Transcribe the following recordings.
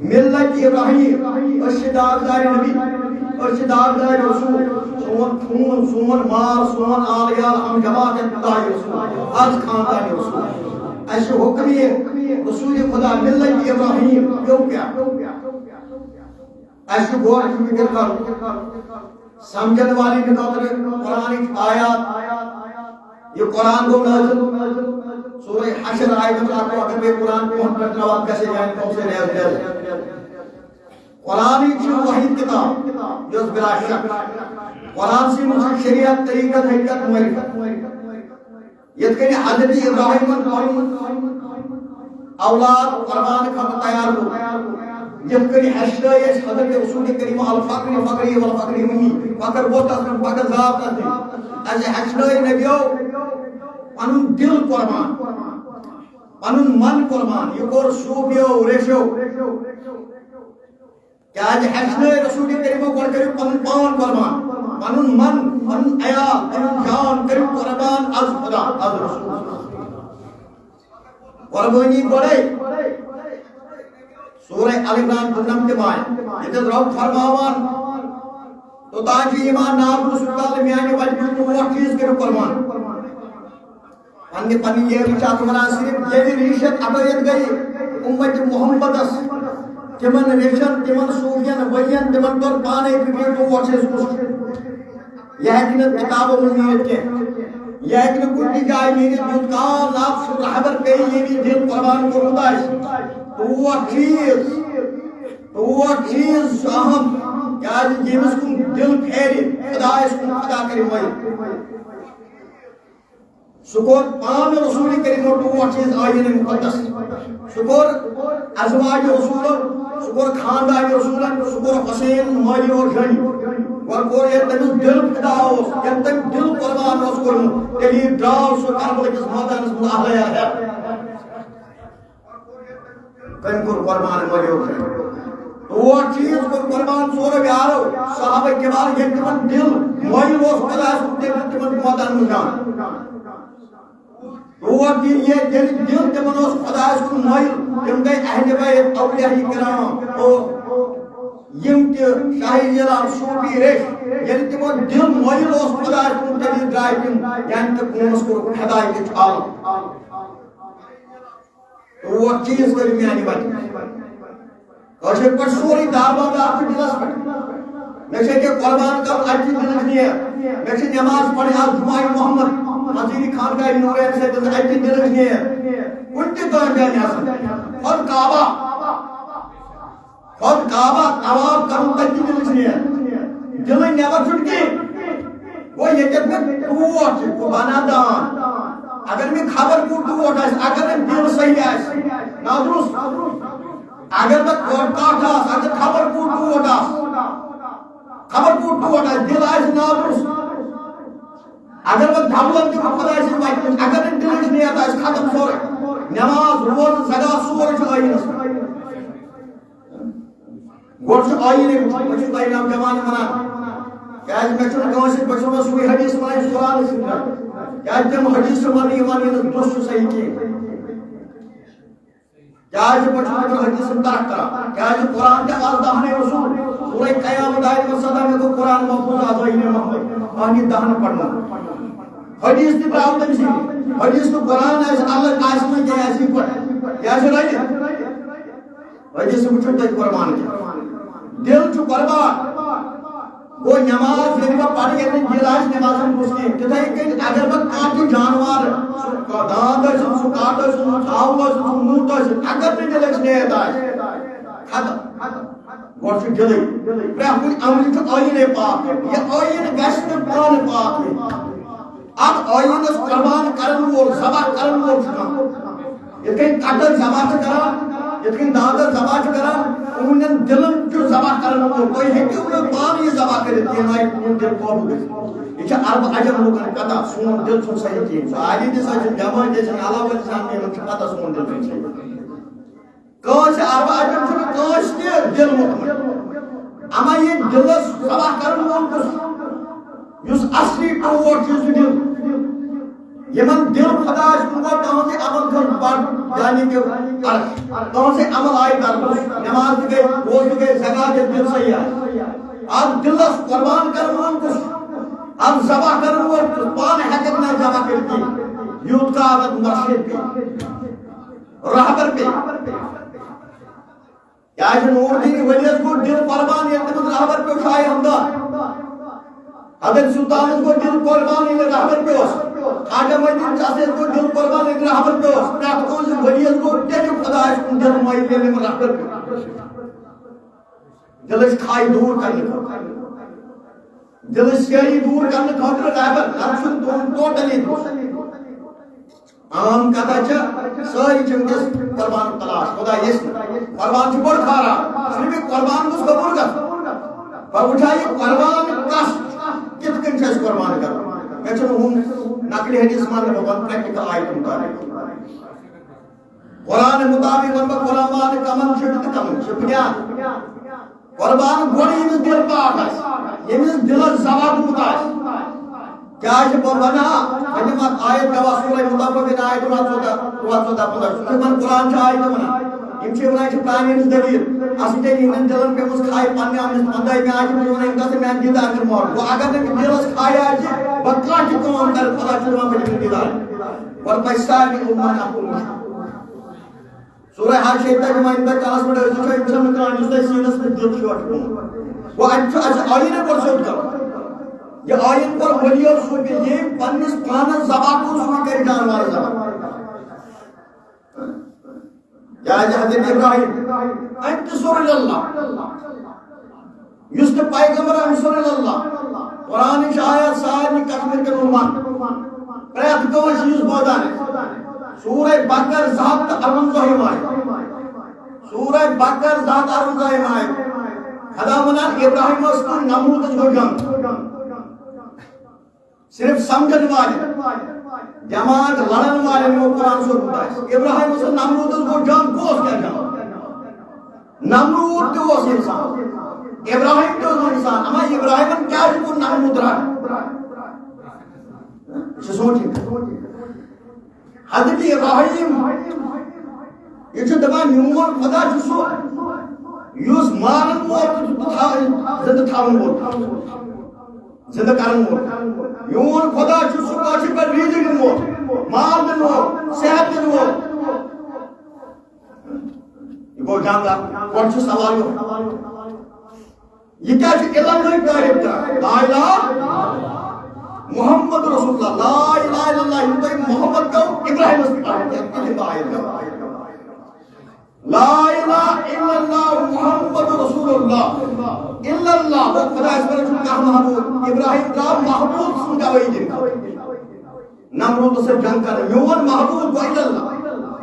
ملت ابراہیم أسۍ چھِ نبی أسۍ چھِ داغدار رسول سون خون سون مال سون آل یال ہم جماعت ابتدائی رسول از خاندان رسول۔ اَسہِ چھُ حکم یہ رسول خدا ملت ابراہیم پیو کیا؟ اَسہِ چھُ غور فکر کرُن سمجھن والے خٲطرٕ قرآنٕکۍ آیات، یہ قرآن گو نازل سورہ حشر آیت اکھ اگر بے قرآن پہن پہ نوات گژھِ جان تم سے نیز نیز قرآن چھ واحد کتاب یس بلا شک۔ قرآن سے مجھے شریعت، طریقت، حقیقت معرفت یت کنی حضرت ابراہیم اولاد، قربان خط تیار ہو۔ یت کنی حشر اس حضرت رسول کریم الفقر، فقری والفقر منی فقر وہ تسن فقر ذات تسن از اچھا، حشر نبیو پنن دل قربان پنن من قربان یہ کور صوفیو ریشو کیاز حشر رسول کریم گۄڈٕ کٔرِو پنُن پان قربان پنُن من پنُن عیال پنُن جان کٔرِو قربان از خدا از رسول قربانی گۄڈے سورہ ال عمران دُنم تہِ ماے ییٚتٮ۪تھ رب فرماوان توٚتام چھُ ایمان نام رسول کال میانہِ وجہ ژور چیٖز کٔرِو قربان پننہِ پننہِ یہ چھِ اتھ ونان صرف ییٚلہِ ریشت ابٲیت گٔے اُمت محمدس تمن ریشن تمن صوفین ولین تمن کر پانے فکر تو سوچ یہ ہے کہ کتابوں میں نیت کے یہ ہے کہ کچھ جائے میری جو کان لاکھ رہبر پہ یہ بھی دل قربان کو ہوتا ہے تو وہ چیز تو وہ چیز اہم کیا جس کو دل پھیرے خدا اس کو خدا کرے وہی شکر پان رسول کریم تو وہ چیز آئین مقدس۔ شکر ازواج رسول، شکر خاندان رسول، شکر حسین مالی اور جنی اور کو یہ تم دل فدا ہو کہ تم دل قربان ہو کر تیری ڈال سو کربلا کس میدان میں اہل ہے۔ کن کو قربان مالی اور جنی تو وہ چیز کو قربان سورہ بیارو صحابہ کے بعد یہ تمن دل مالی اور خدا اس کو تمن میدان میں جان وہ دل یہ دل دل تمن اس خدا اس کو مالی تم گئی اہل بیت، اولیاء کرام۔ اور یم تہ شاہی جلال صوفی ریش یعنی یل تمو دل مایل اس خدا کن تیل درائے تم یعنی تہ قومس کو ہدایت چھال وہ چیز کر میانی وجہ کاشر پر سوری داربان آپ دلس پہ میں سے کہ قربان کر اجی دلس نیر میں سے نماز پڑھے، آج جمعہ محمد۔ مزیدی خان کا نورین سے دل اجی دلس نیر انتی کار بیانی آسان۔ خود کعبہ۔ خود کعبہ طواف کرن تجی دلس نیر دل چھٹکی وہ یہ جب میں ٹوٹ کو بنا دان۔ اگر میں خبر کو ٹوٹ ہے اگر میں دل صحیح ہے نادرس اگر میں کوٹ کاٹ ہے اگر خبر کو ٹوٹ ہے خبر کو ٹوٹ ہے دل ہے نادرس اگر وہ دھبلن کی خدا ہے وائٹ اگر میں دل نہیں آتا ہے ختم سور نماز روز زگا سور چھ آئین اس گوڑ چھ آئین ایک بچو بھائی نام جوان منان آج میں چھن سے بچوں میں سوئی حدیث منائی قرآن سننا کیاز تم حدیث مانی مانی دوست صحیح کی کیاز بچو میں حدیث ترک کرا۔ کیاز قرآن کے آز دہنے رسول۔ سورہ قیام دائر و صدا میں کو قرآن محفوظ آزائی نے محمد آنی دہن پڑھنا۔ حدیث تی براؤ تم سی حدیث تو قرآن ہے، اللہ آس میں کیا ایسی پڑھ کیا سے رہی حدیث بچو تے قربان کیا دل چو قربان وہ نماز یعنی وہ پڑھ یعنی جلاش نماز ہم مسلم تتھے کہ اگر وہ کاٹی جانوار داند ہے سو کاٹ ہے سو تھاو ہے سو اگر بھی دلش نہیں ہے ختم گوڑ چھو جلی پرہ کوئی عملی تو آئین پاک یہ آئین گشت پان پاک ہے اب آئین اس قربان کرن وول زبا کرن وول چھکا یہ کہیں کٹر زبا چھکا یہ کہیں دادر زبا چھکا کرنے کو کوئی ہیکیو نہ پان یہ ذبح کرے تین آئی دل قابو گئے یہ عرب عجم لوگن سون دل صحیح علاوہ میں سون دل صحیح عرب عجم دل مطمئن اما یہ کس یس اصلی دل یمن دل خدا سے عمل کر یعنی کہ سے عمل آئی کر نماز گئے روز گئے زکات دل صحیح ہے اب قربان کرن کس اب ذبح کرن وہ پان حقیقت نہ ذبح کرتی یوت کا عادت مرشد پہ رہبر پہ کیا نور دین ولیت کو دل قربان یہ رہبر پہ اٹھائے ہمدار حضرت سلطان کو دل قربان یہ رہبر پہ اس خواجہ مدین چاہتے کو دل قربان ایک رحمت پہ اس پرات کون سے ولیت کو تیجو خدا اس کو دل مائی لینے میں رحمت پہ۔ دل اس کھائی دور کرنے کو دل اس کہی دور کرنے خاطر رحمت ارشن دون ٹوٹلی عام کہتا چا اچھا، ساری چنگس قربان تلاش، خدا یس قربان چھ بڑھ کھارا صرف قربان کو قبول کر پر اٹھائی قربان کس؟ کت کن چھس قربان کر میں چھو ہوں نقلی حدیث مان میں بہت پریکٹیکل آیت مطابق قرآن مطابق ون بہ قرآن کمن چھٹ کمن چھ بنیاد قربان گوڑ یمس دل پاک آس یمس دل زبا گوت آس کیا ہے چھ بنا کلمات آیت گوا سورہ مطابق آیت رات سودا رات سودا پتہ چھ من قرآن چھ آیت منا یم چھ ونان چھ پرانی ہنز دلیل۔ اسی تے یمن دلن پہ مس کھائی پنہ امس پندائی میں آج میں ونان گس میں دیدار کر مور وہ اگر نے دلس کھایا آج بکا چھ کون کر خدا چھ وہاں پہ دیدار اور پیسہ بھی عمر امت اپن سورہ حال شیطہ جمع اندر کلاس میں ڈر جو انسان کان جس تے سینس میں دل شوٹ کو وہ اچھا اچھا آئین پر سوچ کر۔ یہ آئین پر ولی اور سو کہ یہ پنس پانس زبا کو سو کر جانوار زبا یا حضرت ابراہیم، انت سور اللہ۔ یست پیغمبر ہم سور اللہ۔ قرآن شاید ساری کشمیر کے عنوان پریت گوش یوز بودان سورہ بکر ذات ارون زہیم آئے سورہ بکر ذات ارون زہیم آئے خدا منان ابراہیم اس کو نمود جو جنگ صرف سمجھن والے، جماعت لڑن والے میں قرآن سو ہوتا ہے۔ ابراہیم اس نمرود کو جان کو اس کیا جان نمرود تو اس انسان۔ ابراہیم تو اس انسان۔ اما ابراہیم کیا ہے کو نمرود رہا اسے اچھا سوچیں۔ حضرت ابراہیم یہ جو دبان میون خدا جسو یوز مارن وول زندہ تھاون وول زندہ کرن وول میون خدا چھ سو کاشر پر ریزق دن وول مال دن وول صحت دن وول یہ گو جانگا کون چھ سوال یہ کیا چھ علم نہیں تعریف کر لا الہ محمد رسول اللہ، لا الہ الا اللہ یہ محمد کو ابراہیم اس کی تعریف کر لا الہ الا اللہ، محمد رسول اللہ، الا اللہ، وہ خدا اس پر چھکا محبوب ابراہیم کا محبوب سن کا وہی دن نمرود سے جنگ کر میون محبوب کو الا اللہ۔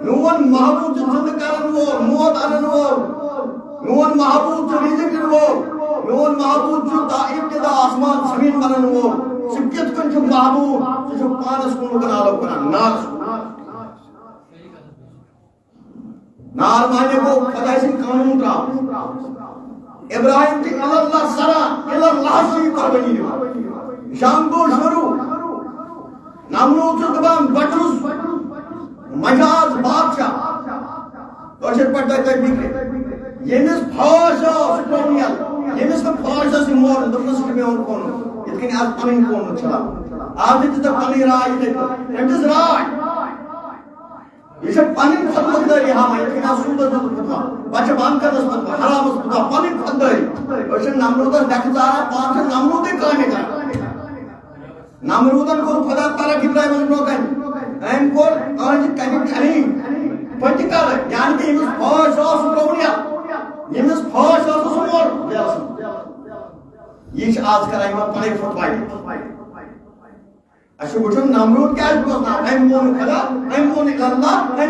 میون محبوب جو زند کرن وہ، موت انن وہ۔ میون محبوب جو رزق دن وہ۔ میون محبوب جو تا ابتدا آسمان، زمین بنن وہ۔ سکت کن جو محبوب جو پانس کن کنالو کنن ناس نار نار مانے کو خدا سے قانون را ابراہیم کی اللہ سرا، اللہ سے قربانی نے شام کو شروع. نمرود سے دبان بٹرس مجاز بادشاہ. کوشش پڑتا ہے بکرے یمس پھاش سپرونیل یمس کا پھاش سے مور دمس کے میں اور کون یتکن پنن کون چلا آج تے پنن راج تے اٹ از راج یہ پنن خدمتداری ہاں یہ کنا سود دل پتا بچ بان کر اس پتا حرام اس پتا پنن خدمتداری اس نمرود دکھدار پانچ نمرود کامے کر نمرودن کو خدا تعالی کی برائے من نوکن ایم کو آج کنی کھنی پتی یعنی کہ یہ فوج اس پروبلیا یہ فوج اس یہ آج کرائی میں پنے فٹ اچھا وچھو نمرود کیا ہے؟ ایم مون خدا ایم مون اللہ